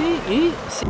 et c'est...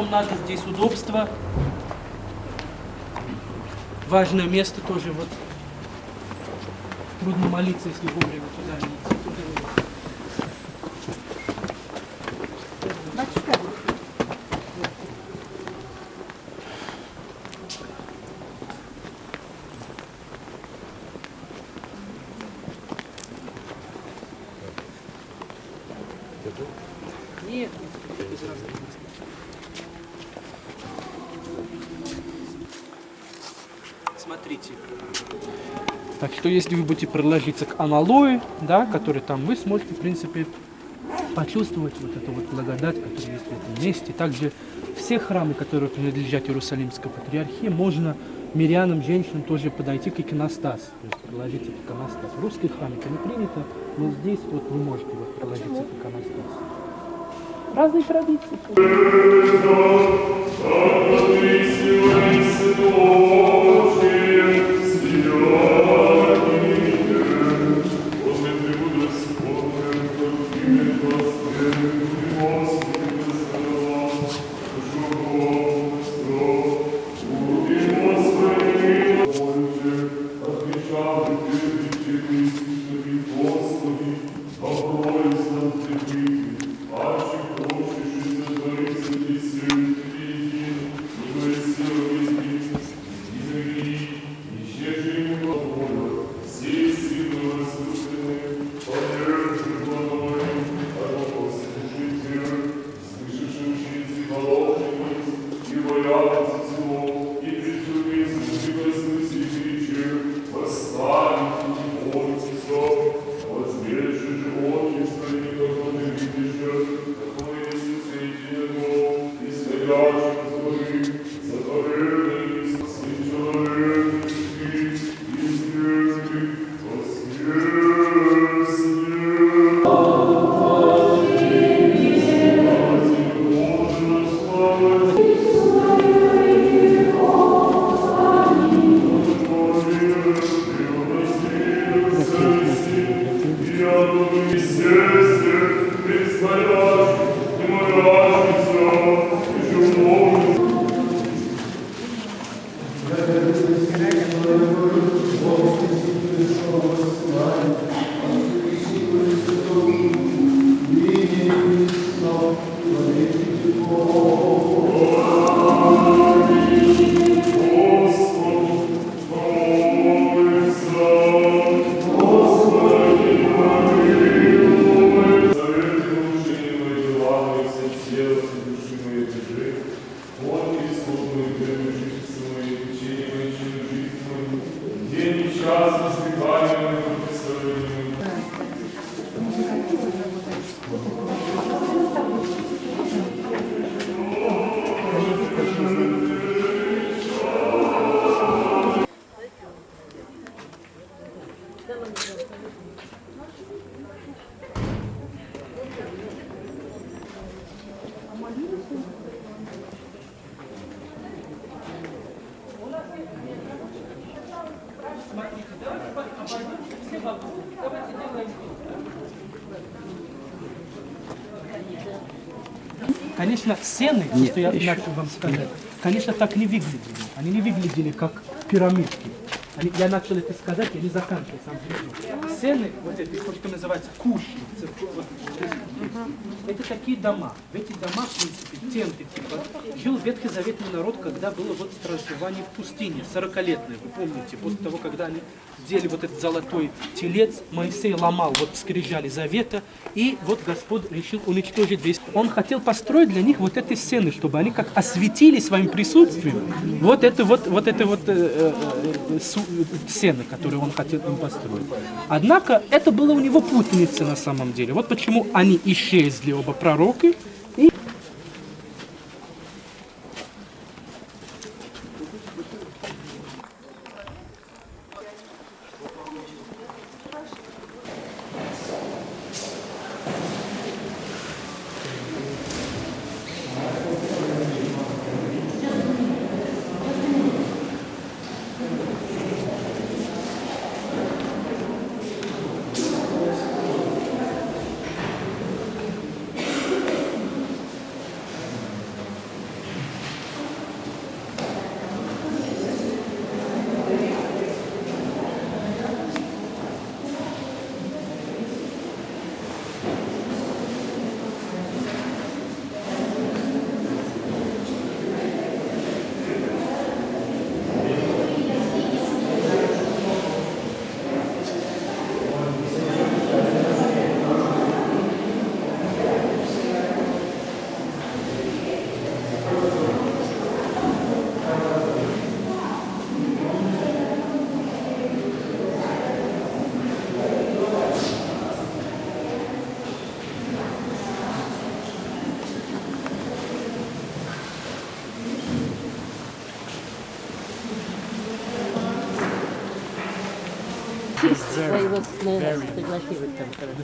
потом надо здесь удобство. Важное место тоже вот. Трудно молиться, если вовремя что если вы будете приложиться к аналою, да, который там, вы сможете, в принципе, почувствовать вот эту вот благодать, которая есть в этом месте. Также все храмы, которые принадлежат Иерусалимской патриархии, можно мирянам, женщинам тоже подойти к иконостасу, то есть приложиться к иконостасу. В русских храмах это не принято, но здесь вот вы можете вот приложиться к иконостасу. Разные традиции. graças que valham a proteção Конечно, сцены, что я начал вам сказать, конечно, так не выглядели. Они не выглядели как пирамидки. Они, я начал это сказать, я не заканчиваю сам внизу. Сцены, вот эти, то, что называется куши, церковь, это такие дома. В этих домах, в принципе, тенты, типа, жил ветхозаветный народ, когда было вот проживание в пустыне, 40-летное, вы помните, после того, когда они сделали вот этот золотой телец, Моисей ломал вот скрижали завета, и вот Господь решил уничтожить весь. Он хотел построить для них вот эти сцены, чтобы они как осветили своим присутствием вот это вот, вот это вот э, э, э, сцены, которые он хотел им построить. Однако это было у него путаница на самом деле. Вот почему они исчезли, оба пророка,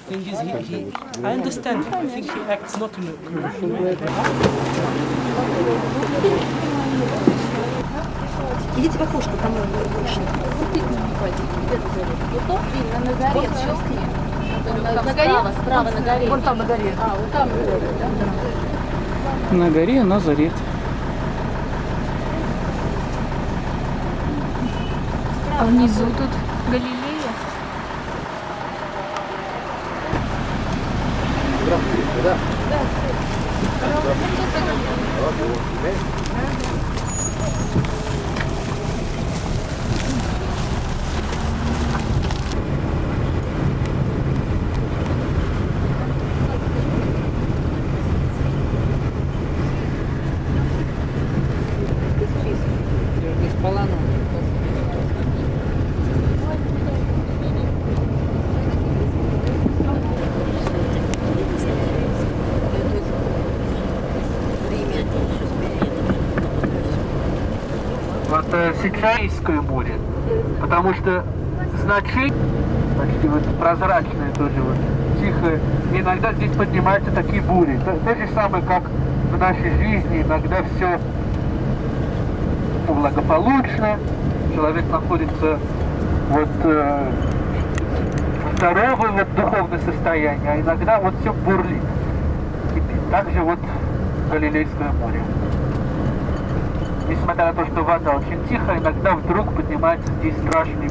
thing is, he, he, I understand him. I think he acts not in a commercial way. Идите в окошко, там точно. На горе, на горе? Справа на горе. Вон там на горе. А, вот там. На горе Назарет. А внизу тут Галилея. вот э, Сицилийское море, потому что значение почти вот прозрачное тоже вот, тихое, и иногда здесь поднимаются такие бури. То, то же самое, как в нашей жизни, иногда все благополучно, человек находится вот э, в здоровом вот, духовном состоянии, а иногда вот все бурлит. кипит. Также вот Галилейское море. Несмотря на то, что вода очень тихая, иногда вдруг поднимается здесь страшные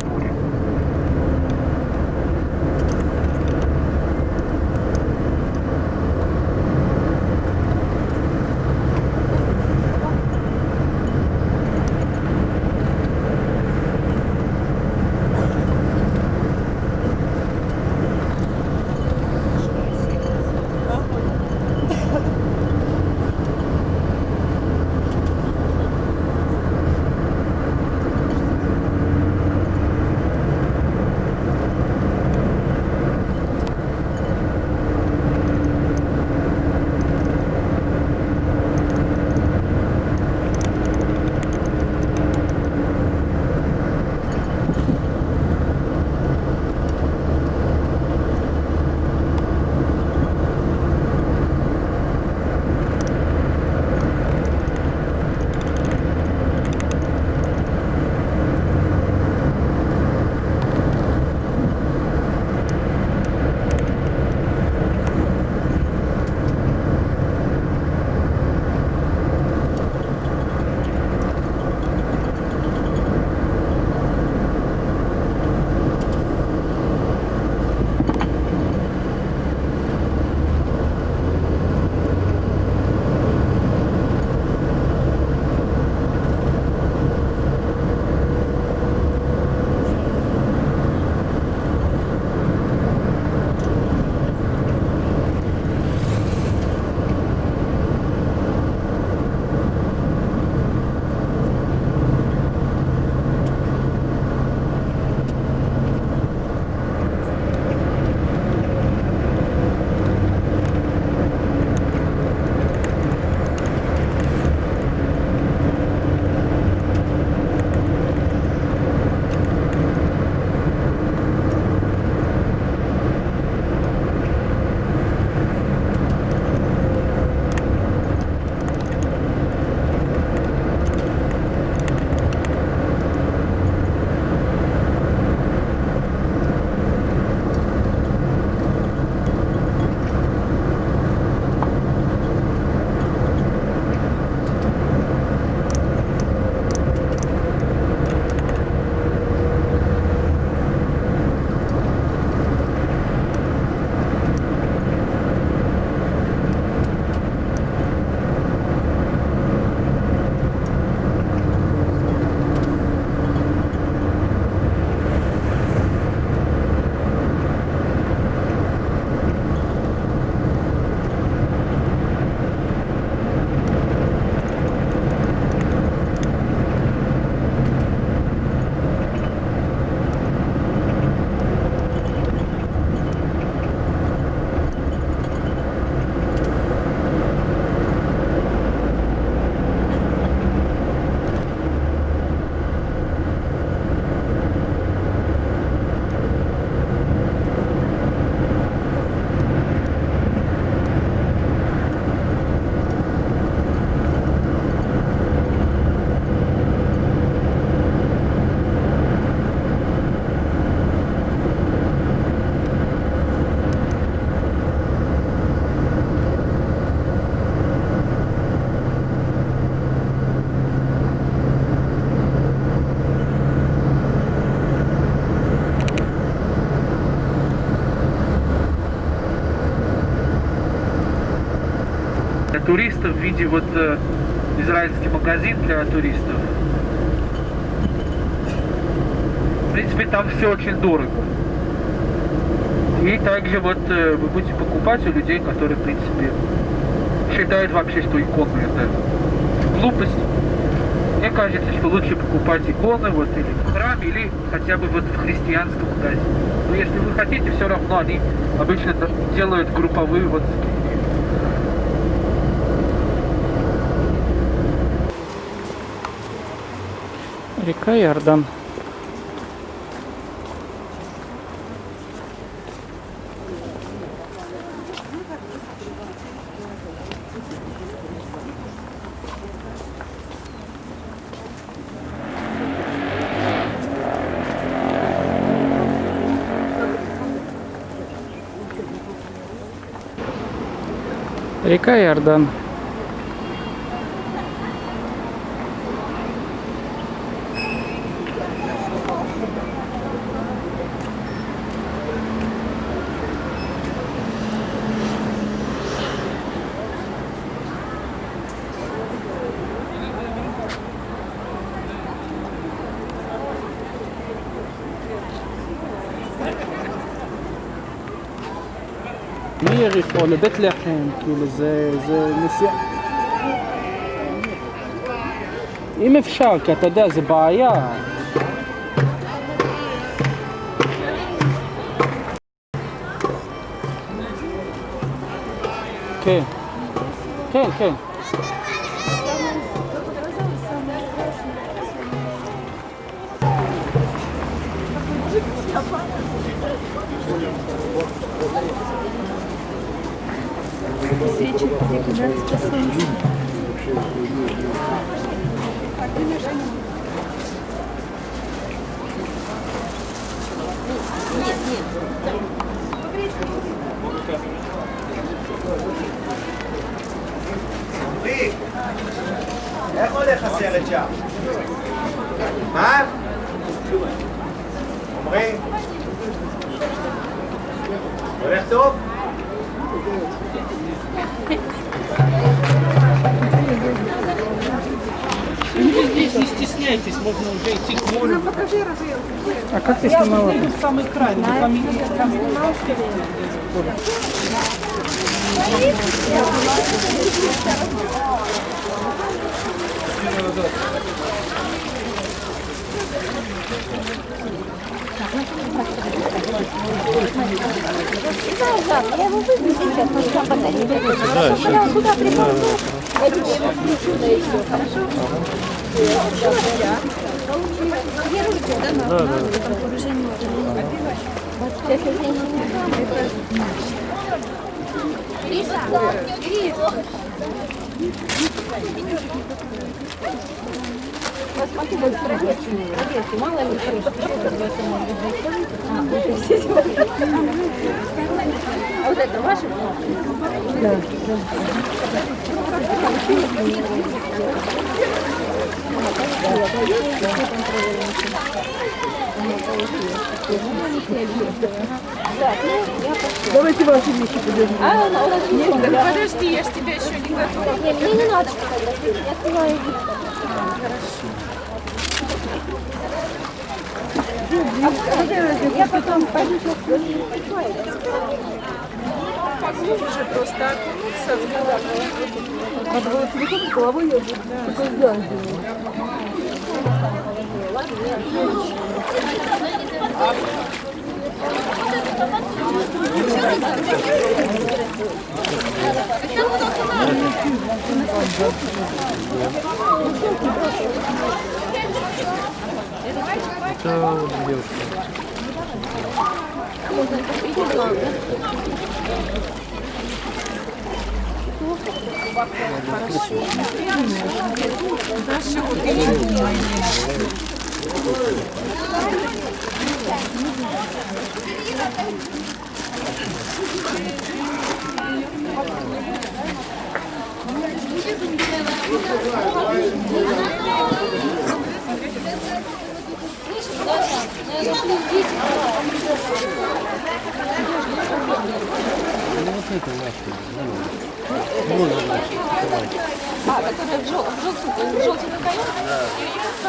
виде вот э, израильский магазин для туристов. В принципе, там все очень дорого. И также вот э, вы будете покупать у людей, которые, в принципе, считают вообще, что иконы это глупость. Мне кажется, что лучше покупать иконы вот или в храме, или хотя бы вот в христианском магазине. Но если вы хотите, все равно они обычно делают групповые вот Река Иордан. Река Иордан. מיריחו לבית לחם, כאילו זה, זה נסיעה... אם אפשר, כי אתה יודע, זה בעיה. כן, כן, כן. That's just самый край, на камине. Я его выйду сейчас, но сам батарея. Хорошо, я куда прикладу? Я тебе его включу, да и все, хорошо? Да, да. Вот это ваше? Да. Давайте ваши вещи подержим. А, у нас да? Подожди, я ж тебя еще не готова. Не, мне не надо фотографировать, я снимаю видео. Я потом пойду сейчас Поглубже просто окунуться в голову. Надо было телефон головой я буду. Такой взгляд сделаю. Наши вот и Слышишь, Даша, А, которая в жел- в желтом, в желтом какая?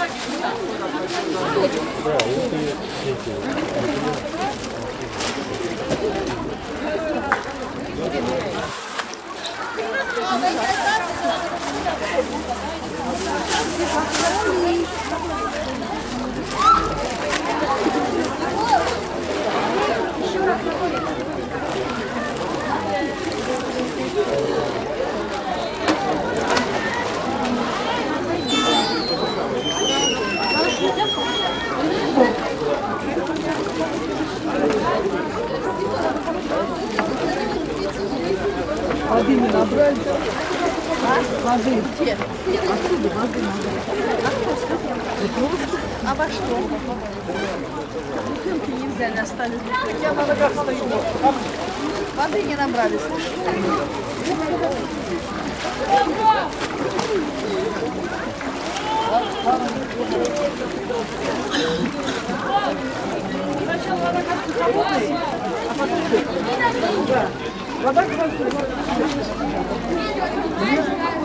Воды не набрали. Воды. Отсюда воды А во что? Бутылки не взяли, остались. Я на ногах стою. Воды не набрали, слушай. Я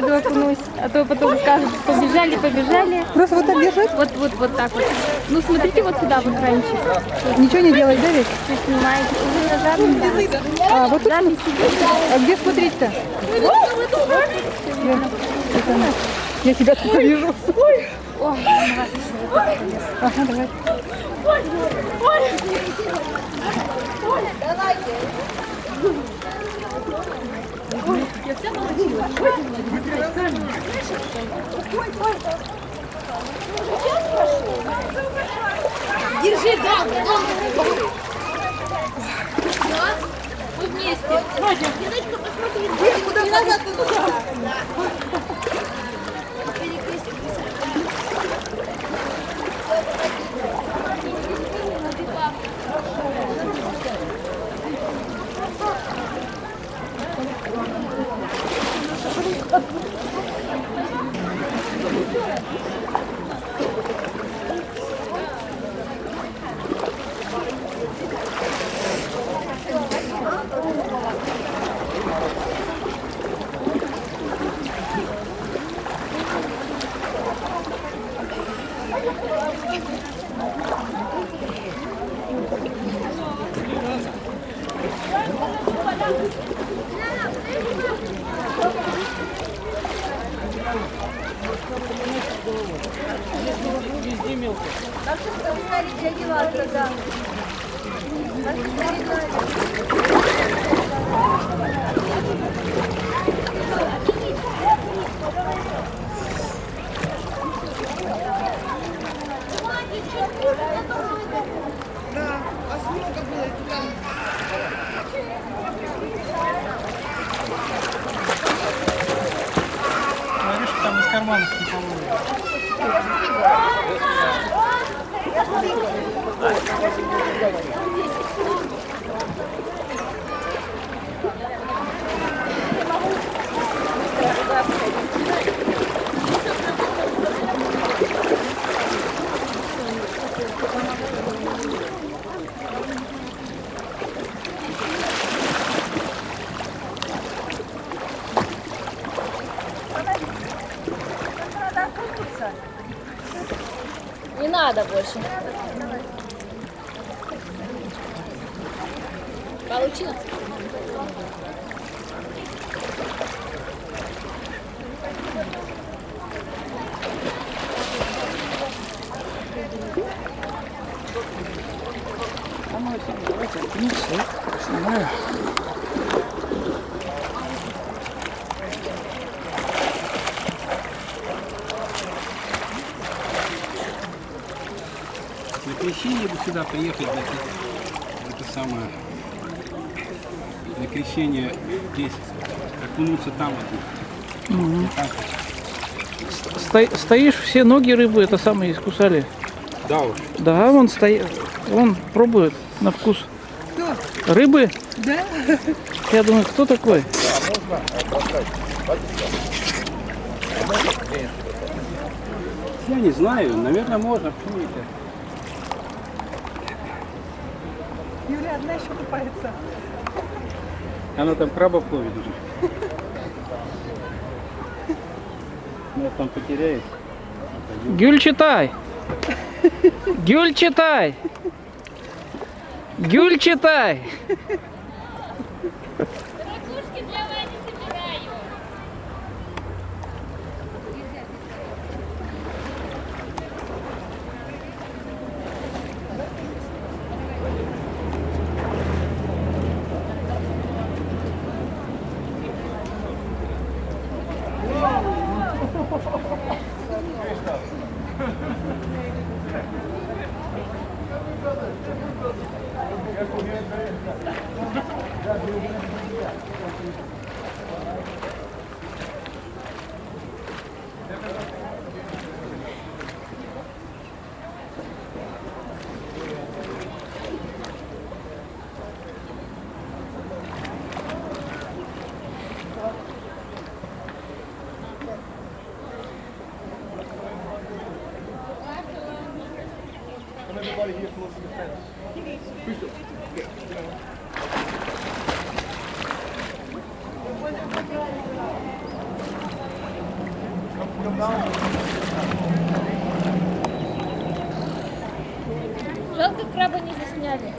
пойду окунусь. А то потом скажут, побежали, побежали. Просто вот так держать? Вот, вот, вот так вот. Ну, смотрите вот сюда, вот раньше. Ничего не делать, да ведь? Вы снимаете. Вы на да. А, вот тут? Идет. А где смотреть-то? Я, я тебя только вижу. Ага, давай. Держи, да, да. Мы вместе. Диночка, посмотри. Куда назад Говоришь, окунуться там вот. Так, Сто- стоишь, все ноги рыбы это самые искусали. да уж. Да, вон стоит, он пробует на вкус. Рыбы? Да. Я думаю, кто такой? Я не знаю, наверное, можно, почему? Юля одна еще купается. Она там крабов ловит уже. Нас там потеряет. Гюль читай. Гюль читай. Гюль читай. Ракушки для Вани собираю. Жалко, краба не засняли.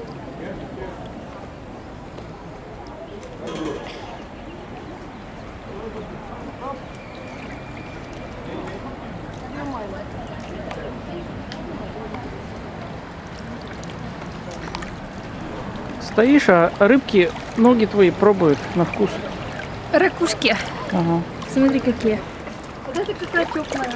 Стоишь, а рыбки ноги твои пробуют на вкус. Ракушки. Ага. Смотри, какие. Вот это какая теплая.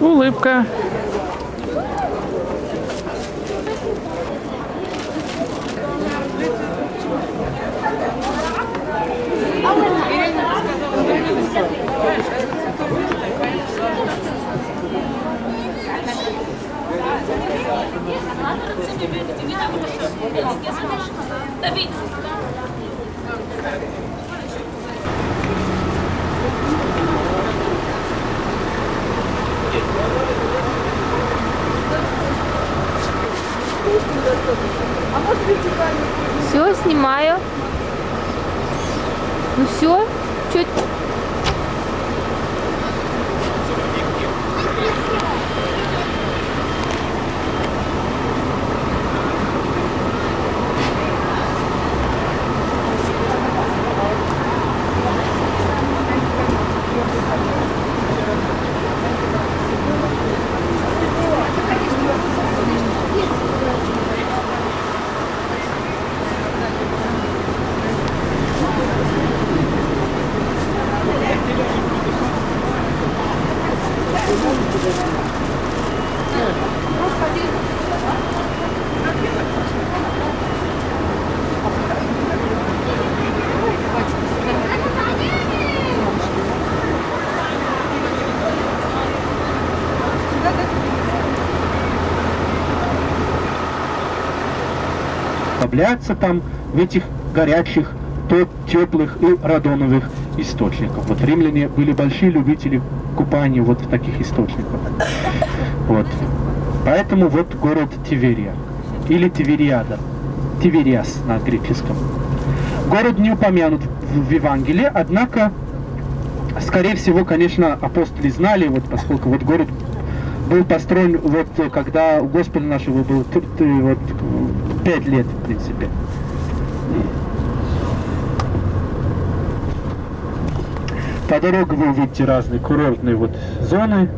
Улыбка. Расслабляться там в этих горячих, теплых и радоновых источников. Вот римляне были большие любители купания вот в таких источниках. Вот. Поэтому вот город Тиверия или Тивериада, Тивериас на греческом. Город не упомянут в, Евангелии, однако, скорее всего, конечно, апостоли знали, вот поскольку вот город был построен вот когда у Господа нашего было вот, пять лет, в принципе. По дороге вы увидите разные курортные вот зоны,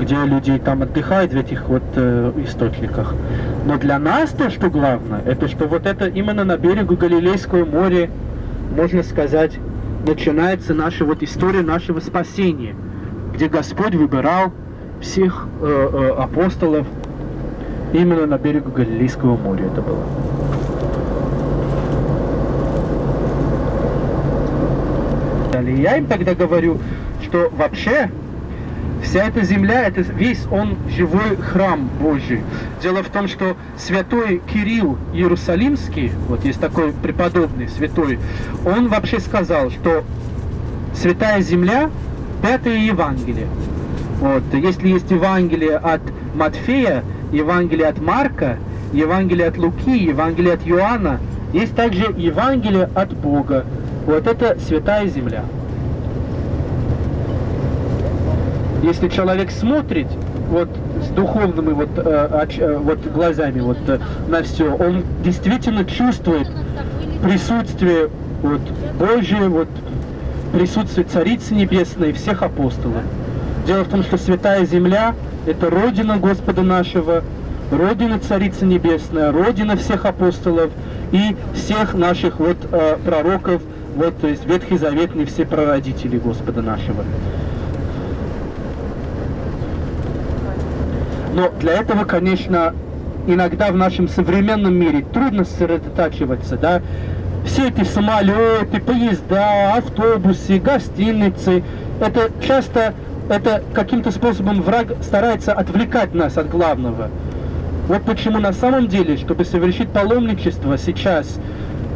где люди там отдыхают в этих вот э, источниках. Но для нас то, что главное, это что вот это именно на берегу Галилейского моря, можно сказать, начинается наша вот история нашего спасения, где Господь выбирал всех э, э, апостолов именно на берегу Галилейского моря это было. Я им тогда говорю, что вообще вся эта земля, это весь он живой храм Божий. Дело в том, что святой Кирилл Иерусалимский, вот есть такой преподобный святой, он вообще сказал, что святая земля – пятое Евангелие. Вот. Если есть Евангелие от Матфея, Евангелие от Марка, Евангелие от Луки, Евангелие от Иоанна, есть также Евангелие от Бога. Вот это святая земля. Если человек смотрит вот с духовными вот, э, э, вот глазами вот э, на все, он действительно чувствует присутствие вот Божие, вот присутствие Царицы Небесной и всех апостолов. Дело в том, что Святая Земля – это Родина Господа нашего, Родина Царицы Небесная, Родина всех апостолов и всех наших вот э, пророков, вот, то есть Ветхий Заветный, все прародители Господа нашего. Но для этого, конечно, иногда в нашем современном мире трудно сосредотачиваться, да, все эти самолеты, поезда, автобусы, гостиницы, это часто это каким-то способом враг старается отвлекать нас от главного. Вот почему на самом деле, чтобы совершить паломничество сейчас,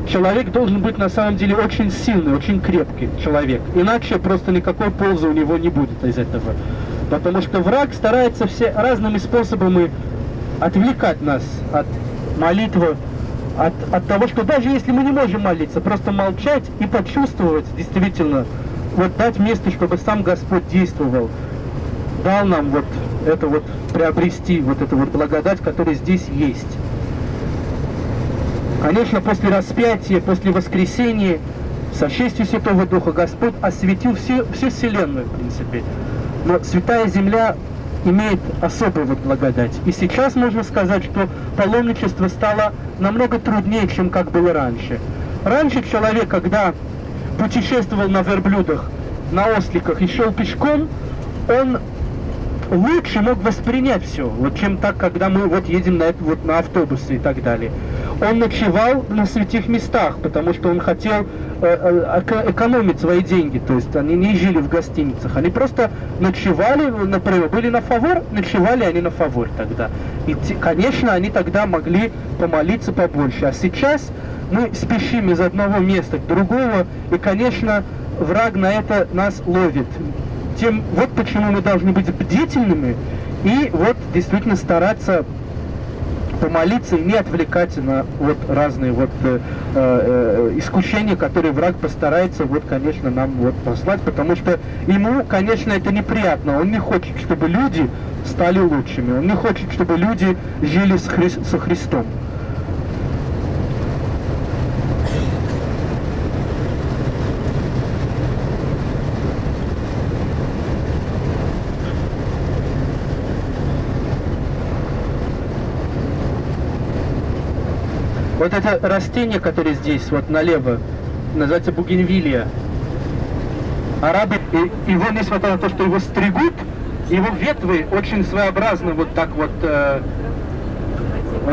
человек должен быть на самом деле очень сильный, очень крепкий человек. Иначе просто никакой пользы у него не будет из этого. Потому что враг старается все разными способами отвлекать нас от молитвы, от, от того, что даже если мы не можем молиться, просто молчать и почувствовать действительно вот дать место, чтобы сам Господь действовал, дал нам вот это вот приобрести, вот эту вот благодать, которая здесь есть. Конечно, после распятия, после воскресения, со честью Святого Духа Господь осветил всю, всю Вселенную, в принципе. Но Святая Земля имеет особую вот благодать. И сейчас можно сказать, что паломничество стало намного труднее, чем как было раньше. Раньше человек, когда путешествовал на верблюдах, на осликах и шел пешком, он лучше мог воспринять все, вот чем так, когда мы вот едем на, это, вот, на автобусы и так далее. Он ночевал на святых местах, потому что он хотел э, э, экономить свои деньги, то есть они не жили в гостиницах, они просто ночевали, например, были на фавор, ночевали они на фавор тогда. И, конечно, они тогда могли помолиться побольше, а сейчас мы спешим из одного места к другому, и, конечно, враг на это нас ловит. Тем, вот почему мы должны быть бдительными и вот действительно стараться помолиться и не отвлекать на вот разные вот э, э, искушения, которые враг постарается вот, конечно, нам вот послать, потому что ему, конечно, это неприятно. Он не хочет, чтобы люди стали лучшими. Он не хочет, чтобы люди жили с Хри со Христом. Вот это растение, которое здесь, вот налево, называется бугенвилия. Арабы, его, несмотря на то, что его стригут, его ветви очень своеобразно вот так вот э,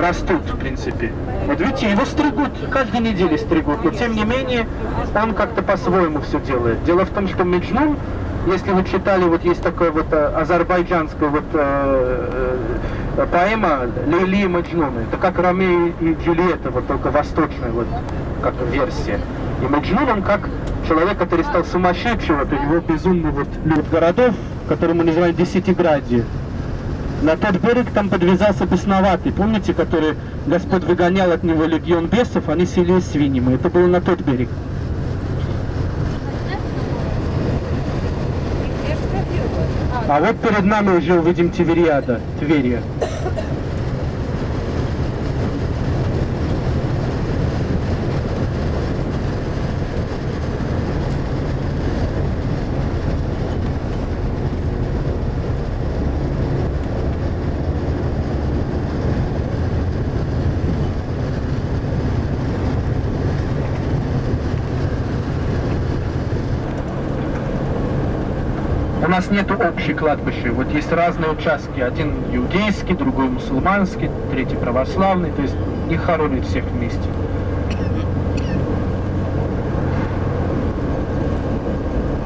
растут, в принципе. Вот видите, его стригут, каждой неделе стригут, но тем не менее он как-то по-своему все делает. Дело в том, что Меджнун, если вы читали, вот есть такое вот э, азербайджанское вот э э, поэма Лейли и Маджнуна. Это как Ромео и Джульетта, вот только восточная вот как версия. И Маджнун, он как человек, который стал сумасшедшим, вот у него безумный вот люд городов, который мы называем Десятиградие. На тот берег там подвязался бесноватый, помните, который Господь выгонял от него легион бесов, они селились свиньями. Это было на тот берег. А вот перед нами уже увидим Тивериада, Тверия. Нас нету общей кладбища. Вот есть разные участки. Один иудейский, другой мусульманский, третий православный. То есть их хоронят всех вместе.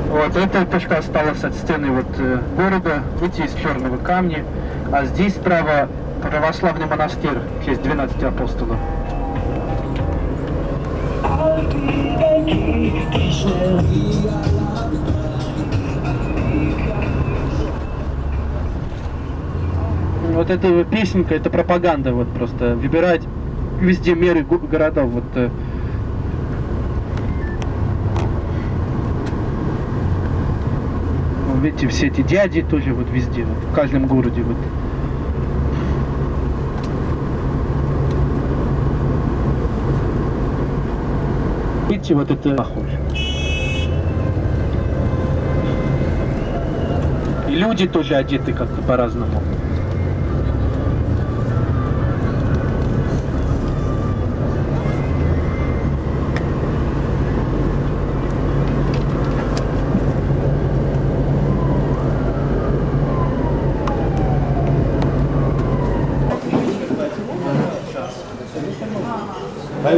Вот эта точка осталась от стены вот э, города. Видите, из черного камня. А здесь справа православный монастырь в честь 12 апостолов. Вот эта песенка, это пропаганда, вот просто выбирать везде меры го- городов. Вот, э. Вот видите, все эти дяди тоже вот везде, вот, в каждом городе. Вот. Видите, вот это похоже. И люди тоже одеты как-то по-разному.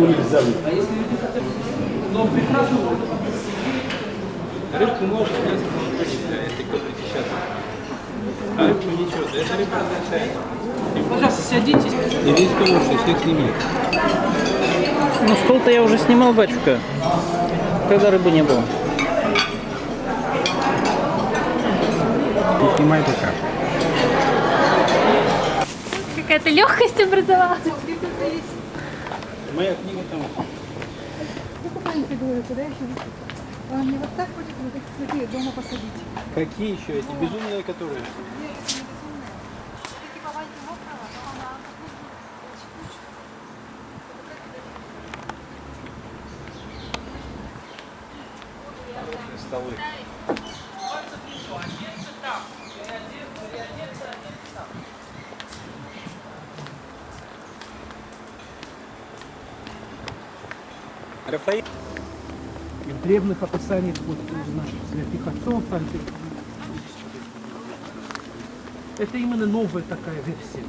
А его нельзя Но прекрасно. Рыбку можно несколько почитать, это как сейчас. А рыбку ничего, да это рыба означает. Пожалуйста, садитесь. И весь хороший, всех сними. Ну, стол-то я уже снимал, батюшка. Когда рыбы не было. Не снимай пока. Какая-то легкость образовалась. Моя книга куда еще? Он не вот так хочет, вот цветы дома посадить. Какие еще эти безумные, которые? Древних описаниях вот наших святых отцов там, это именно новая такая версия.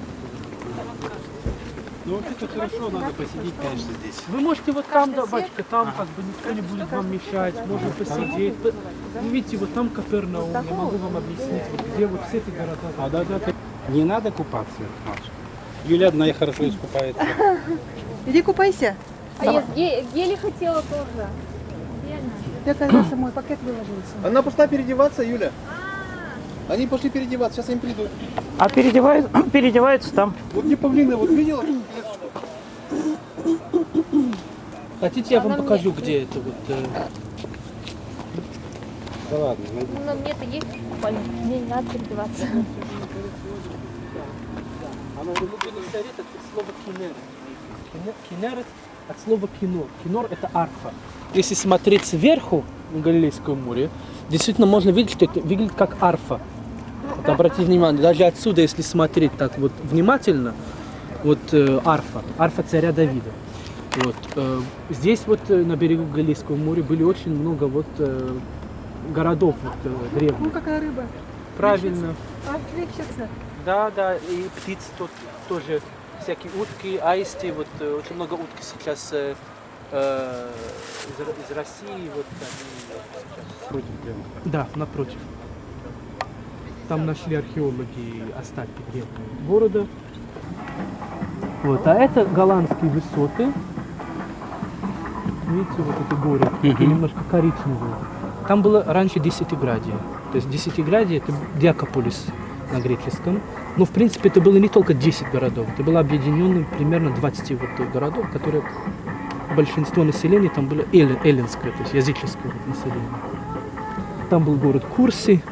Ну вот это хорошо, надо посидеть, конечно, здесь. Вы можете вот там, да, батюшка, там как бы никто не будет вам мешать, можно посидеть. Вы видите, вот там Капернаум, я могу вам объяснить, вот где вот все эти города. А да, да. Не надо купаться, Маша. Юля одна хорошо искупается. Иди купайся. А я ге- гели хотела тоже. Я раз мой пакет выложился. Она пошла переодеваться, Юля. Они пошли переодеваться, сейчас они придут. А переодевают, переодеваются там. Вот не павлины, вот видела? Хотите, я вам покажу, где это вот. э, Да ладно, найди. Ну, на мне-то есть купальник, мне не надо переодеваться. Оно в глубине совет от слова кинер. Кинер- Кинерет от слова кинор. Кинор это арфа. Если смотреть сверху на Галилейское море, действительно можно видеть, что это выглядит как арфа. Вот обратите внимание, даже отсюда, если смотреть так вот внимательно, вот э, арфа, арфа царя Давида. Вот, э, здесь вот э, на берегу Галилейского моря были очень много вот э, городов вот, э, Ну, древних. какая рыба. Правильно. Плещется. Да, да, и птицы тут тоже всякие утки, аисты, вот э, очень много утки сейчас э, э, из, из России, вот они сейчас. Против прямо. Да, напротив. Там нашли археологи остатки древнего города. Вот, а это голландские высоты. Видите, вот эти горы, такие немножко коричневые. Там было раньше десятиградие. То есть десятиградие это Диакополис на греческом. Но в принципе это было не только 10 городов, это было объединено примерно 20 вот городов, которые большинство населения там было эллин- эллинское, то есть языческое население. Там был город Курси.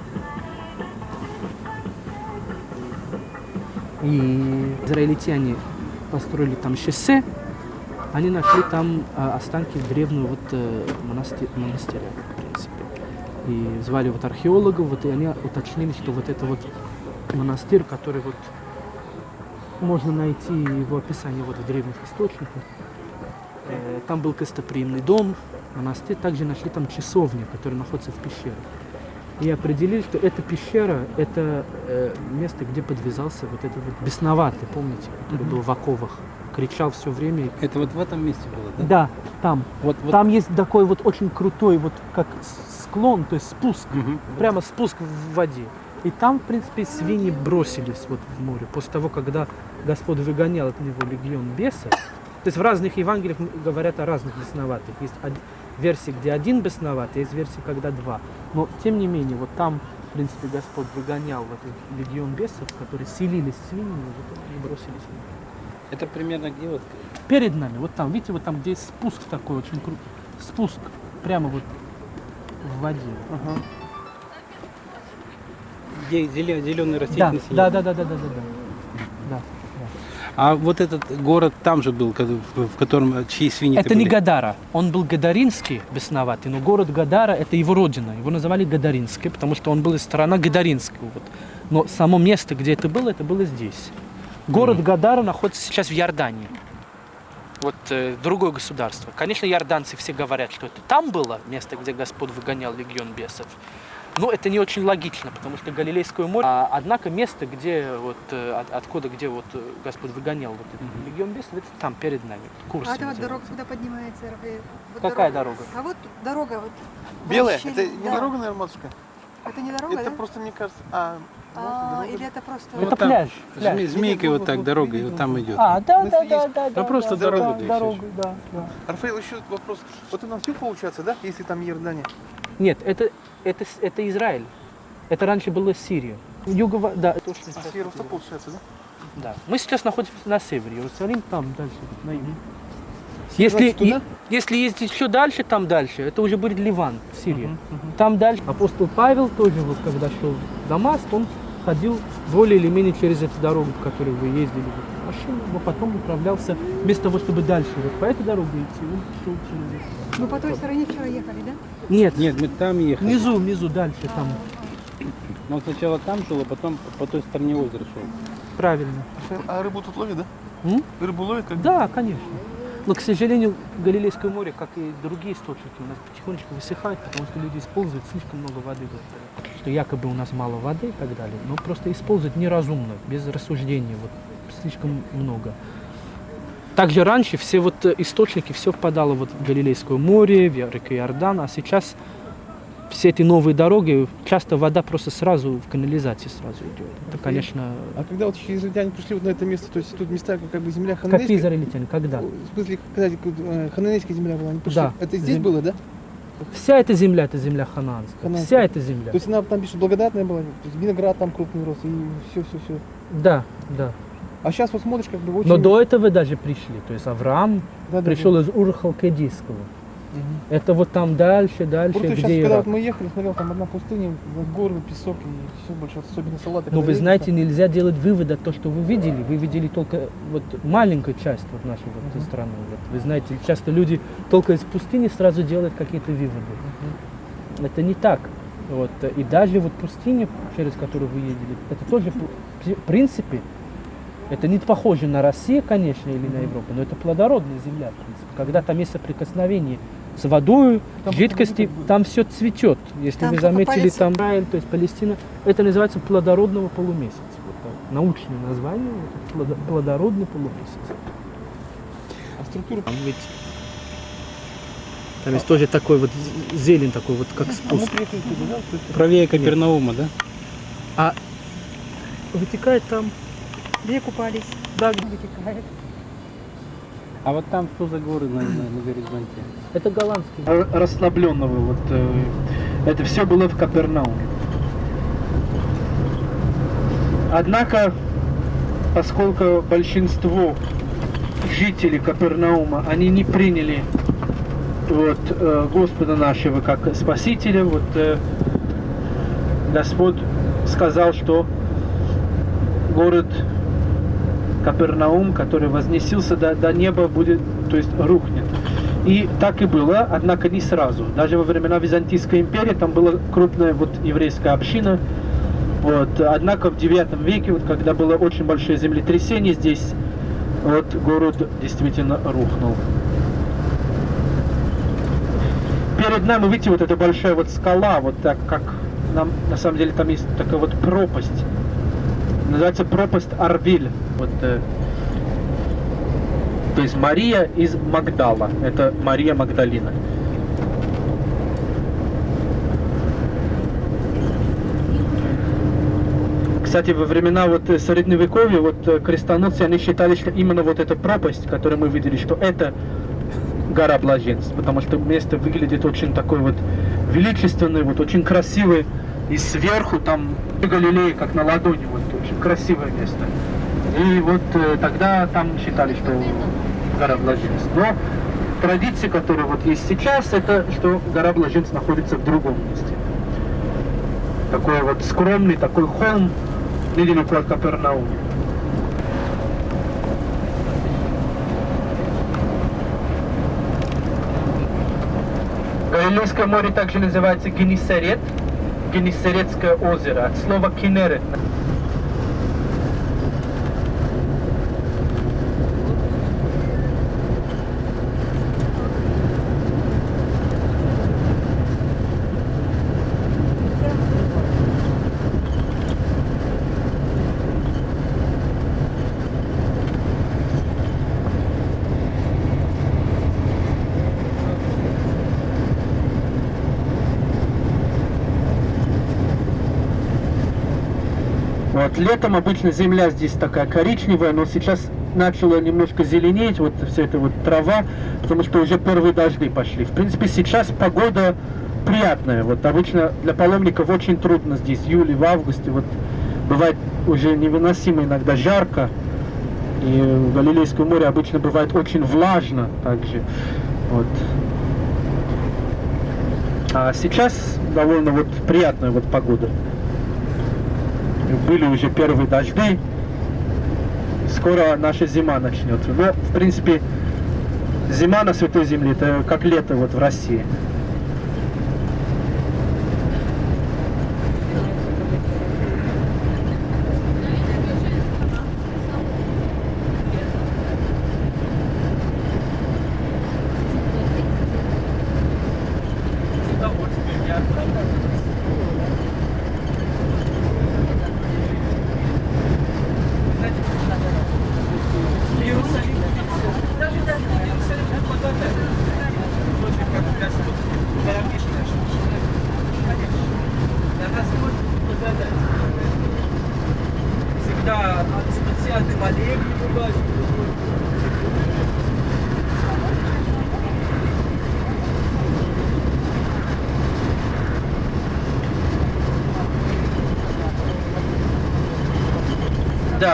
И израильтяне построили там шоссе, они нашли там а, останки древнего вот э, монасти- монастыря, в принципе. И звали вот археологов, вот, и они уточнили, что вот это вот монастырь, который вот можно найти его описание вот в древних источниках. Э, Там был гостеприимный дом, монастырь. Также нашли там часовню, которая находится в пещере. И определили, что эта пещера – это э, место, где подвязался вот этот вот бесноватый, помните, который был в оковах. Кричал все время. Это вот в этом месте было, да? Да, там. Вот, вот. Там есть такой вот очень крутой вот как склон, то есть спуск, Мгм. прямо спуск в воде. И там, в принципе, свиньи бросились вот в море после того, когда Господь выгонял от него легион бесов. То есть в разных Евангелиях говорят о разных бесноватых. Есть версии, где один бесноватый, есть версии, когда два. Но, тем не менее, вот там, в принципе, Господь выгонял вот этот легион бесов, которые селились в свиньи, они бросились в. Это примерно где вот? Перед нами, вот там, видите, вот там, где есть спуск такой очень крутой. Спуск прямо вот в воде. Где зеленый Да, растительность? да, да, да, да, да, да, да. Да. А вот этот город там же был, в котором чьи свиньи Это не Гадара. Он был гадаринский, бесноватый, но город Гадара это его родина. Его называли Гадаринский, потому что он был из страны Гадаринского. Вот. Но само место, где это было, это было здесь. Город Гадара находится сейчас в Иордании. Вот э, другое государство. Конечно, иорданцы все говорят, что это там было место, где Господь выгонял легион бесов. Но это не очень логично, потому что Галилейское море, а, однако место, где вот э, от- откуда, где вот э, Господь выгонял вот этот легион бесов, это там перед нами, курс. А это вот дорога куда поднимается, Рафаэль? Вот Какая дорога? А вот дорога вот. Белая? вращение, Это не да. дорога, наверное, матушка? Это не дорога, Это да? просто, мне кажется... А, А, или это просто... Это Вот там пляж. пляж. Зме- Змейкой вот так дорога, и вот там идет. А, да, да, да, да, да. просто да, дорога, да, дорогу, да, да. Рафаэл, еще вопрос. Вот это на всю получается, да? Если там Иордания? Нет, это, это, это Израиль. Это раньше было Сирия. Юго, да, точно. А с Иерусалима получается, да? Да. Мы сейчас находимся на севере. Иерусалим там дальше, на юге. Если, е- если ездить еще дальше, там дальше, это уже будет Ливан, Сирия. Там дальше. Апостол Павел тоже, вот, когда шел в Дамаск, он ходил более или менее через эту дорогу, по которой вы ездили в машине, но потом управлялся, вместо того, чтобы дальше вот по этой дороге идти, он шел через эту. Мы по той стороне вчера ехали, да? Нет, Нет, мы там ехали. внизу, внизу, дальше там. Но он сначала там жил, а потом по той стороне озера шел. Правильно. А рыбу тут ловят, да? М? Рыбу ловят как Да, конечно. Но, к сожалению, Галилейское море, как и другие источники, у нас потихонечку высыхает, потому что люди используют слишком много воды. Что якобы у нас мало воды и так далее. Но просто используют неразумно, без рассуждения. Вот, слишком много. Также раньше все вот э, источники, все впадало вот в Галилейское море, в реку Иордан, а сейчас все эти новые дороги, часто вода просто сразу в канализации сразу идет. Это, конечно, А когда вот израильтяне пришли вот на это место, то есть тут места, как бы земля какие хананейская, израильтяне, когда? в смысле, когда э, хананейская земля была, они пришли, Да. это здесь Зем- было, да? Вся эта земля, это земля хананская. Хананская. Вся эта земля. То есть она там пишет благодатная была, то есть виноград там крупный рос, и все, все, все. Да, да. А сейчас вот смотришь, как бы очень... Но до этого даже пришли. То есть Авраам Да, да, пришел да. из Ур-Халкидийского. Мгм. Это вот там дальше, дальше, Просто сейчас, где когда Ирак. вот мы ехали, смотрел, там одна пустыня, горы, песок и все больше, особенно салаты. Но когда вы знаете, там. нельзя делать выводы от того, что вы видели. Вы видели только вот маленькую часть вот нашей вот Мгм. страны. Вот. Вы знаете, часто люди только из пустыни сразу делают какие-то выводы. Это не так. Вот. И даже вот пустыня, через которую вы ездили, это тоже, в принципе, это не похоже на Россию, конечно, или на Европу, но это плодородная земля, в принципе. Когда там есть соприкосновение с водой, Там жидкости, там все цветет. Если Там вы заметили, палец. там Израиль, то есть Палестина, это называется плодородного полумесяца. Вот. Научное название, плодородный полумесяц. А структура... Там ведь там есть тоже такой вот зелень, такой вот как А спуск. Правее Капернаума, да? А вытекает там, Где купались? да, Вытекает. А вот там что за горы на, на, на горизонте? Это голландский. Расслабленного. Вот, э, это все было в Капернауме. Однако, поскольку большинство жителей Капернаума, они не приняли вот, э, Господа нашего как Спасителя, вот э, Господь сказал, что город Капернаум, который вознесился до, до неба, будет, то есть рухнет. И так и было, однако не сразу. Даже во времена Византийской империи там была крупная вот еврейская община. Вот. Однако в 9 веке, вот, когда было очень большое землетрясение здесь, вот город действительно рухнул. Перед нами, видите, вот эта большая вот скала, вот так как нам, на самом деле там есть такая вот пропасть. Называется пропасть Арвиль. Вот, э, то есть Мария из Магдала. Это Мария Магдалина. Кстати, во времена вот э, Средневековья, вот э, крестоносцы, они считали, что именно вот эта пропасть, которую мы видели, что это гора блаженств, потому что место выглядит очень такой вот величественный, вот очень красивый, и сверху там Галилея, как на ладони, вот красивое место. И вот э, тогда там считали, что гора блаженств. Но традиция, которая вот есть сейчас, это что гора блаженств находится в другом месте. Такой вот скромный, такой холм, недалеко от Капернаума. Галилейское море также называется Генисарет, Генисаретское озеро, от слова кинерет. Вот летом обычно земля здесь такая коричневая, но сейчас начала немножко зеленеть, вот вся эта вот трава, потому что уже первые дожди пошли. В принципе, сейчас погода приятная. Вот обычно для паломников очень трудно здесь, в июле, в августе. Вот бывает уже невыносимо иногда жарко. И в Галилейском море обычно бывает очень влажно также. Вот. А сейчас довольно вот приятная вот погода. Были уже первые дожди. Скоро наша зима начнется. Но, в принципе, зима на Святой Земле это как лето вот в России.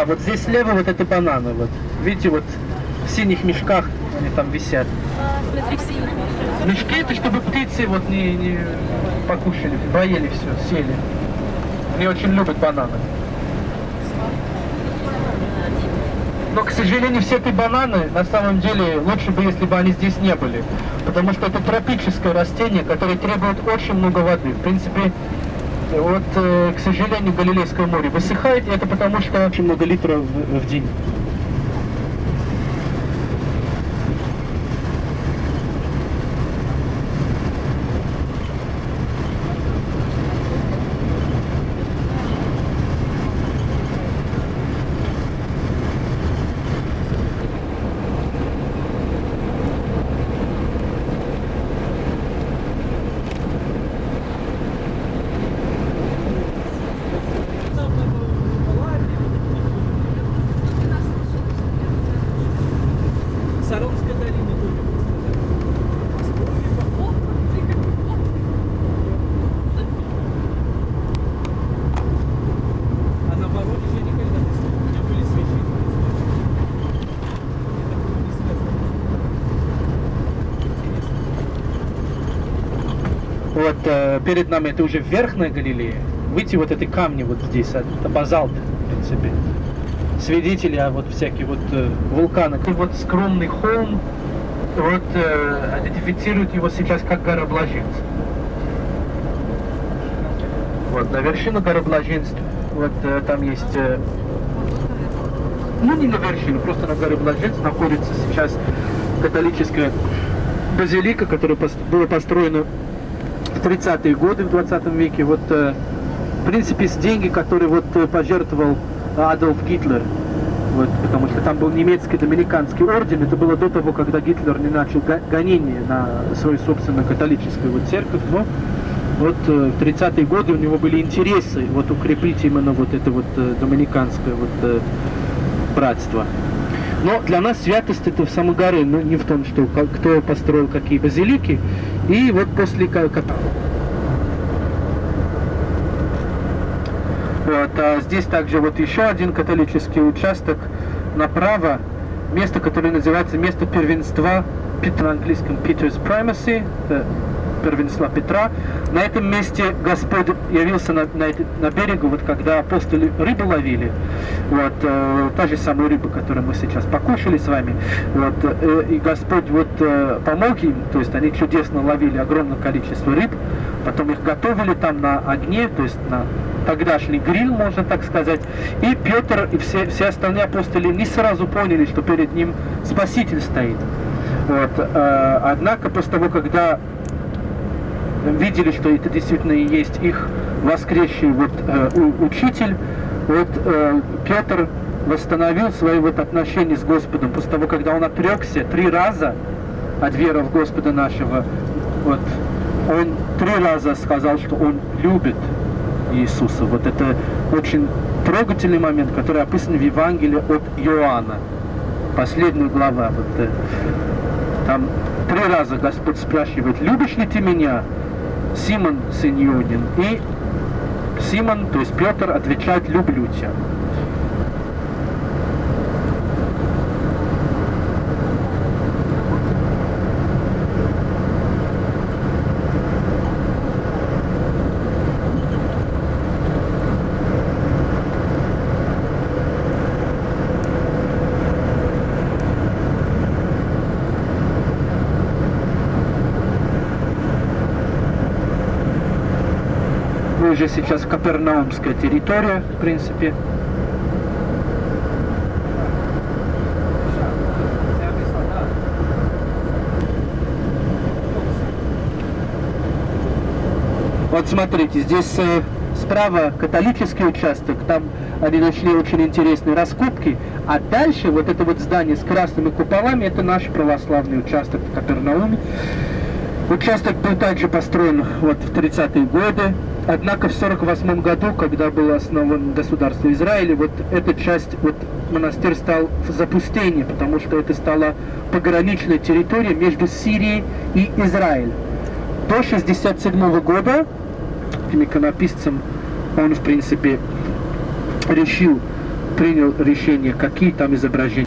Вот здесь слева вот это бананы. Вот. Видите, вот в синих мешках они там висят. Мешки это чтобы птицы вот не, не покушали, поели все, сели. Они очень любят бананы. Но, к сожалению, все эти бананы, на самом деле, лучше бы, если бы они здесь не были. Потому что это тропическое растение, которое требует очень много воды. В принципе, вот, э, к сожалению, Галилейское море высыхает, и это потому что очень много литров в день. Вот э, перед нами это уже Верхняя Галилея. Видите, вот эти камни вот здесь, это базальт, в принципе. Свидетели, а вот всякие вот э, вулканы. И вот скромный холм, вот э, идентифицируют его сейчас как гора Блаженств. Вот, на вершину горы Блаженств, вот э, там есть, э, ну не на вершину, просто на горе Блаженств находится сейчас католическая базилика, которая была построена в 30-е годы в 20 веке. Вот, э, в принципе, с деньги, которые вот э, пожертвовал Адольф Гитлер. Вот, потому что там был немецкий доминиканский орден. Это было до того, когда Гитлер не начал го- гонение на свою собственную католическую вот церковь. Но вот э, в 30-е годы у него были интересы вот укрепить именно вот это вот доминиканское вот братство. Но для нас святость это в самой горе, но не в том, что кто построил какие базилики. И вот после ка- ка- Вот, а здесь также вот еще один католический участок направо, место, которое называется место первенства Петра на английском Peter's Primacy, первенства Петра. На этом месте Господь явился на, на, на берегу, вот когда апостолы рыбу ловили, вот, э, та же самая рыба, которую мы сейчас покушали с вами, вот, э, и Господь вот э, помог им, то есть они чудесно ловили огромное количество рыб, потом их готовили там на огне, то есть на тогдашний гриль, можно так сказать, и Петр и все, все остальные апостоли не сразу поняли, что перед ним Спаситель стоит. Вот, э, однако после того, когда видели, что это действительно и есть их воскресший вот, э, учитель, вот э, Петр восстановил свои вот отношения с Господом после того, когда он отрекся три раза от веры в Господа нашего. Вот, он три раза сказал, что он любит Иисуса. Вот это очень трогательный момент, который описан в Евангелии от Иоанна. Последняя глава. Вот, э, там три раза Господь спрашивает, любишь ли ты меня, Симон, сын Иудин? И Симон, то есть Петр, отвечает, люблю тебя. Уже сейчас Капернаумская территория, в принципе. Вот смотрите, здесь э, справа католический участок, там они нашли очень интересные раскопки, а дальше вот это вот здание с красными куполами, это наш православный участок в Капернауме. Участок был также построен вот в 30-е годы, однако в 48 году, когда было основано государство Израиля, вот эта часть, вот монастырь стал в запустении, потому что это стала пограничная территория между Сирией и Израилем. До 67 года этим иконописцем он, в принципе, решил, принял решение, какие там изображения.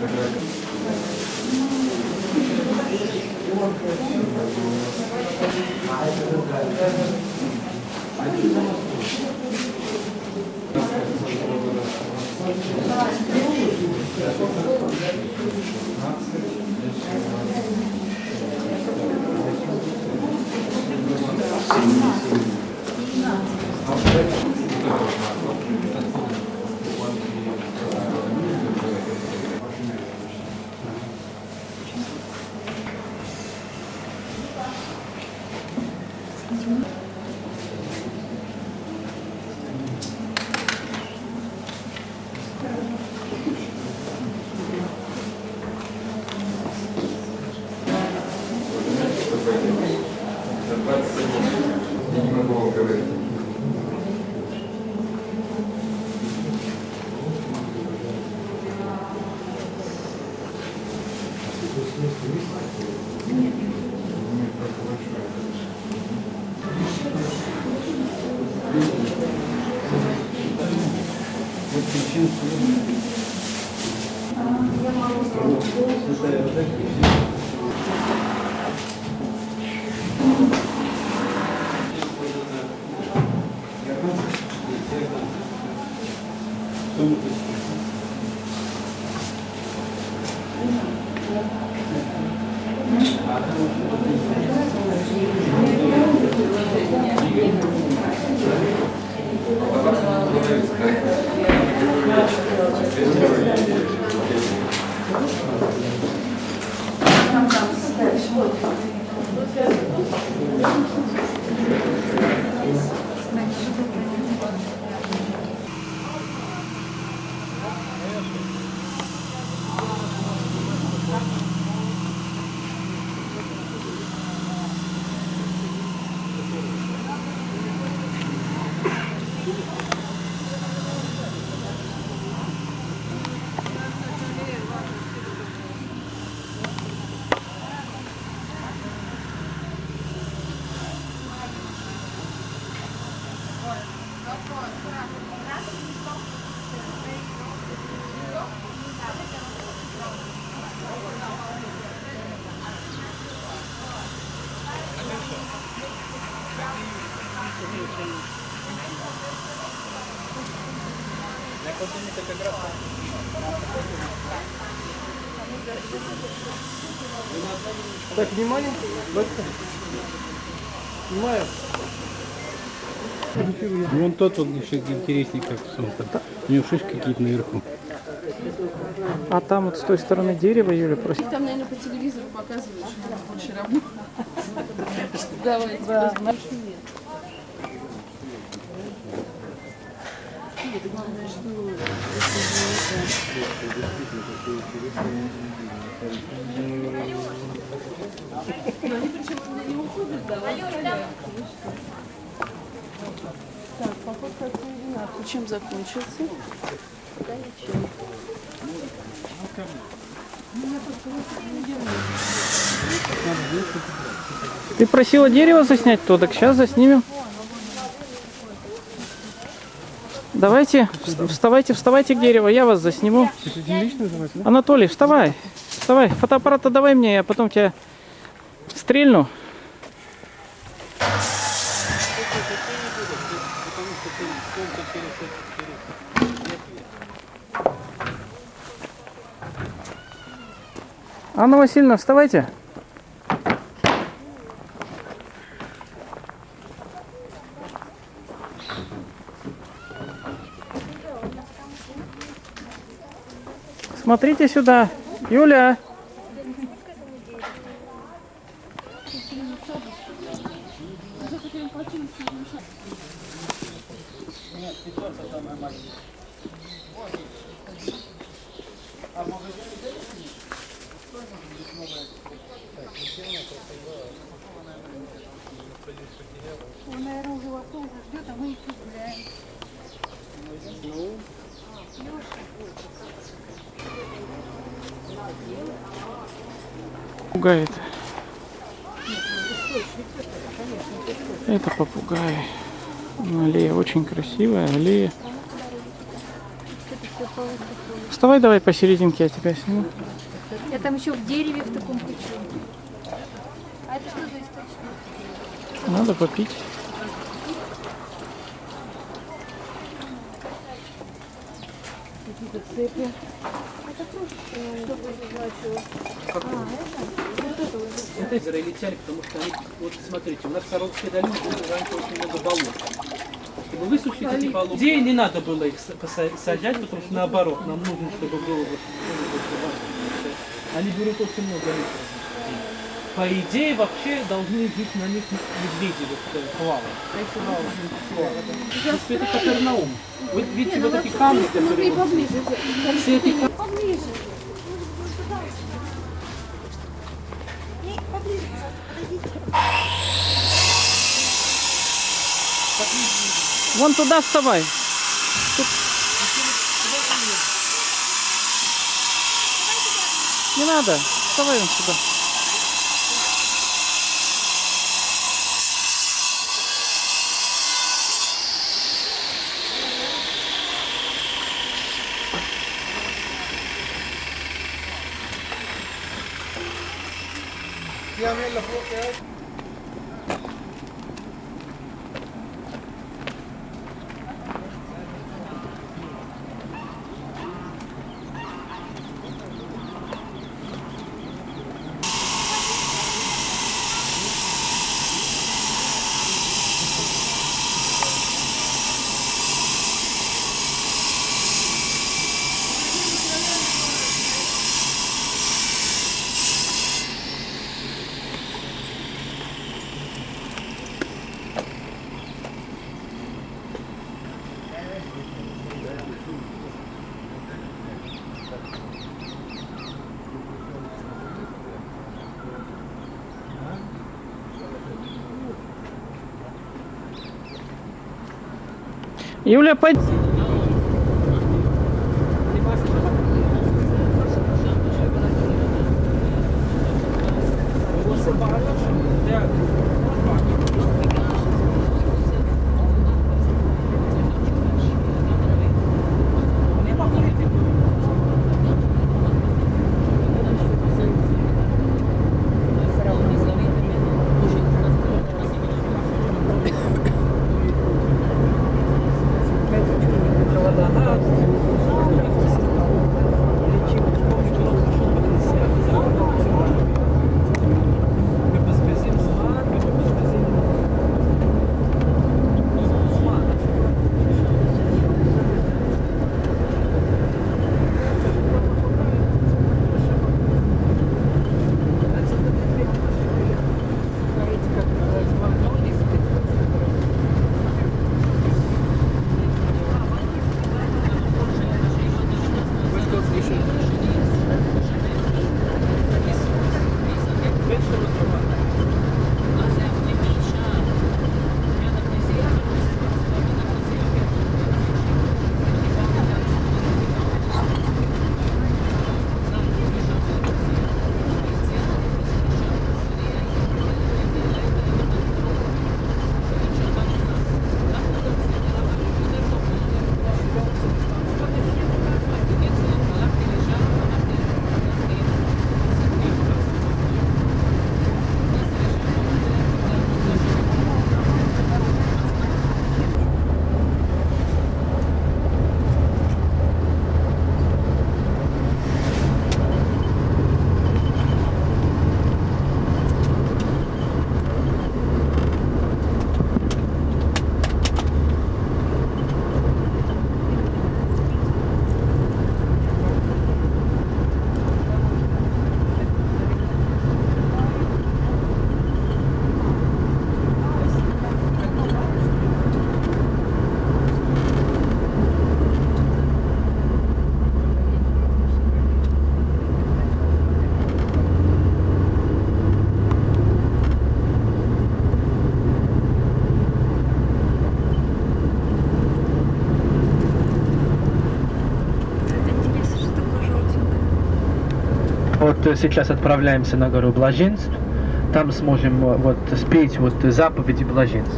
Так, внимание. Снимаю. Вон тот вот еще интереснее, как солнце. У него шишки какие-то наверху. А там вот с той стороны дерева, Юля, просто... Их там, наверное, по телевизору показывают, что там больше работать. Давайте. Да. Нет, главное, что Но они причем не уходят, да, Так, поход как Чем закончился? Пока ничем. Ты просила дерево заснять, то так сейчас заснимем. Давайте, вс- вставайте, вставайте к дереву, я вас засниму. Анатолий, вставай, вставай. Фотоаппарат давай мне, я потом тебя стрельну. Анна Васильевна, вставайте. Смотрите сюда. Юля. Он, наверное, уже вовсю уже ждет, а мы еще гуляем. Пугает. Это попугай. Ну, Аллея очень красивая, аллея. Вставай давай посерединке, я тебя сниму. Я там еще в дереве в таком хочу. А это что за источник? Надо попить. Какие-то цепи. Что значило? А, это? Вот израильтяне, потому что они, вот смотрите, у нас в Саровской долине было раньше очень много болот. Чтобы высушить эти болота, идее не надо было их сажать, потому что наоборот, нам нужно, чтобы было вот, ну, Они берут очень много литров. По идее, вообще должны жить на них медведи, вот хвала. Потому что это Капернаум. Вы видите вот эти камни, которые... камни Поближе. Вон туда вставай. Тут- Не надо. Вставай вон сюда. Юля, пойди. Вот э, сейчас отправляемся на гору Блаженств. Там сможем э, вот спеть вот заповеди блаженств.